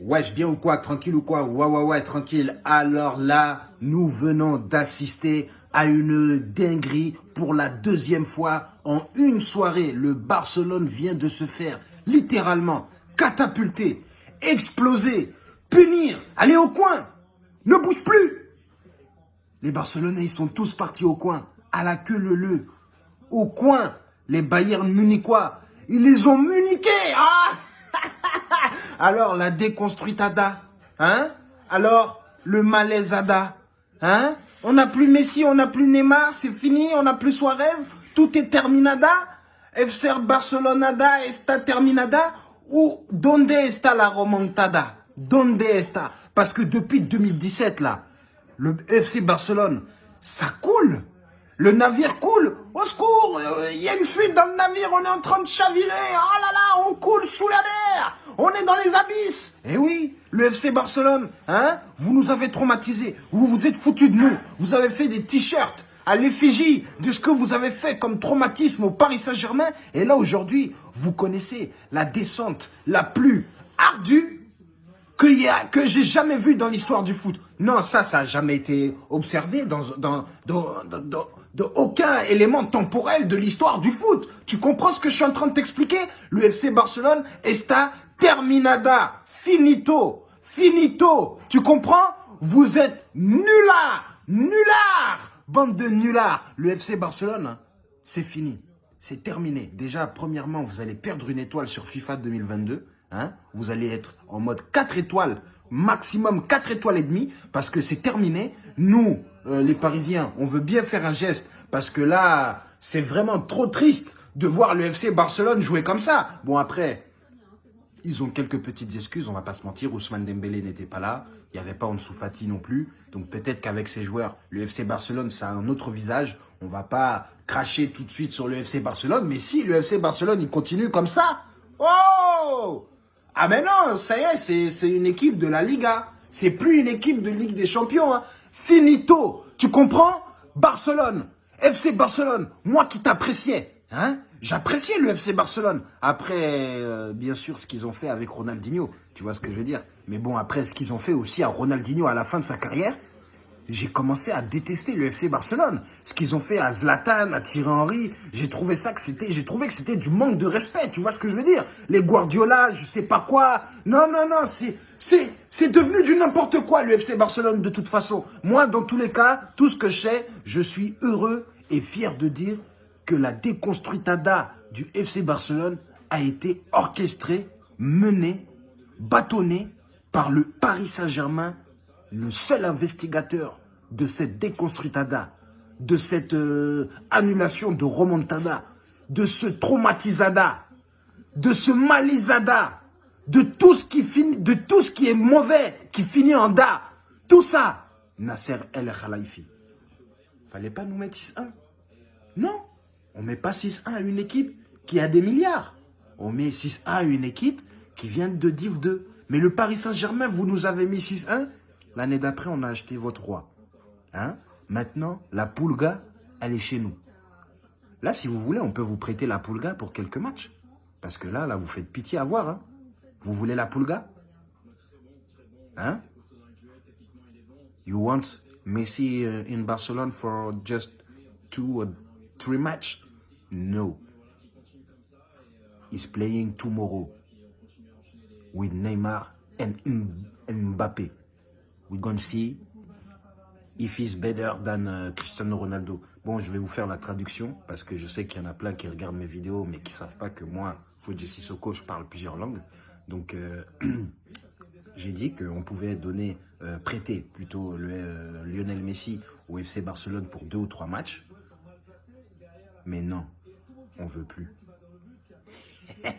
Wesh, bien ou quoi Tranquille ou quoi? Ouais, ouais, ouais, tranquille. Alors là, nous venons d'assister à une dinguerie pour la deuxième fois en une soirée. Le Barcelone vient de se faire littéralement catapulter, exploser, punir, aller au coin. Ne bouge plus. Les Barcelonais, ils sont tous partis au coin, à la queue le le. Au coin, les Bayern munichois, ils les ont muniqués. Ah Alors, la déconstruitada, hein? Alors, le malaisada, hein? On n'a plus Messi, on n'a plus Neymar, c'est fini, on n'a plus Suarez, tout est terminada FC Barcelonada está terminada ou donde está la remontada? Donde está? Parce que depuis 2017, là, le FC Barcelone, ça coule. Le navire coule. Au secours Il y a une fuite dans le navire, on est en train de chavirer. Oh là là, on coule sous la mer On est dans les abysses Eh oui, le FC Barcelone, hein Vous nous avez traumatisés, vous vous êtes foutus de nous, vous avez fait des t-shirts à l'effigie de ce que vous avez fait comme traumatisme au Paris Saint-Germain. Et là, aujourd'hui, vous connaissez la descente la plus ardue que, j'ai jamais vue dans l'histoire du foot. Non, ça, ça n'a jamais été observé dans, dans, dans de aucun élément temporel de l'histoire du foot. Tu comprends ce que je suis en train de t'expliquer? Le FC Barcelone está terminada, finito, finito. Tu comprends? Vous êtes nullards, nullards, bande de nullards. Le FC Barcelone, hein, c'est fini, c'est terminé. Déjà, premièrement, vous allez perdre une étoile sur FIFA 2022. Hein vous allez être en mode 4 étoiles maximum 4 étoiles et demie parce que c'est terminé. Nous, euh, les Parisiens, on veut bien faire un geste parce que là, c'est vraiment trop triste de voir le FC Barcelone jouer comme ça. Bon, après, ils ont quelques petites excuses, on va pas se mentir. Ousmane Dembélé n'était pas là. Il n'y avait pas Ansu Fati non plus. Donc peut-être qu'avec ces joueurs, le FC Barcelone, ça a un autre visage. On va pas cracher tout de suite sur le FC Barcelone. Mais si le FC Barcelone, il continue comme ça, oh ah mais non, ça y est, c'est une équipe de la Liga. C'est plus une équipe de Ligue des Champions. Hein. Finito, tu comprends? Barcelone, FC Barcelone, moi qui t'appréciais, hein J'appréciais le FC Barcelone. Après, euh, bien sûr, ce qu'ils ont fait avec Ronaldinho, tu vois ce que je veux dire? Mais bon, après, ce qu'ils ont fait aussi à Ronaldinho à la fin de sa carrière, j'ai commencé à détester le FC Barcelone. Ce qu'ils ont fait à Zlatan, à Thierry Henry, j'ai trouvé ça que c'était, j'ai trouvé que c'était du manque de respect. Tu vois ce que je veux dire? Les Guardiola, je sais pas quoi. Non, non, non, c'est, c'est, c'est devenu du n'importe quoi le FC Barcelone de toute façon. Moi, dans tous les cas, tout ce que je sais, je suis heureux et fier de dire que la déconstruitada du FC Barcelone a été orchestrée, menée, bâtonnée par le Paris Saint-Germain le seul investigateur de cette déconstruitada, de cette euh, annulation de remontada, de ce traumatisada, de ce malisada, de tout ce qui finit, de tout ce qui est mauvais, qui finit en da, tout ça, Nasser El Khalifi. Fallait pas nous mettre 6-1. Non, on met pas 6-1 à une équipe qui a des milliards. On met 6-1 à une équipe qui vient de Div 2. Mais le Paris Saint-Germain, vous nous avez mis 6-1 L'année d'après, on a acheté votre roi. Hein? Maintenant, la Pulga, elle est chez nous. Là, si vous voulez, on peut vous prêter la Pulga pour quelques matchs. Parce que là, là, vous faites pitié à voir. Hein vous voulez la Pulga Hein? You want Messi uh, in Barcelona for just two or three matches? No. He's playing tomorrow with Neymar and Mbappé we're if he's better than uh, Cristiano Ronaldo. Bon, je vais vous faire la traduction parce que je sais qu'il y en a plein qui regardent mes vidéos mais qui ne savent pas que moi, Fuji Sissoko, je parle plusieurs langues. Donc, euh, j'ai dit qu'on pouvait donner, euh, prêter plutôt le, euh, Lionel Messi au FC Barcelone pour deux ou trois matchs. Mais non, on veut plus.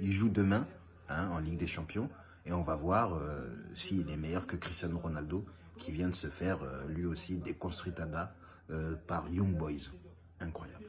Il joue demain hein, en Ligue des Champions. Et on va voir euh, s'il est meilleur que Cristiano Ronaldo, qui vient de se faire euh, lui aussi déconstruitada euh, par Young Boys. Incroyable.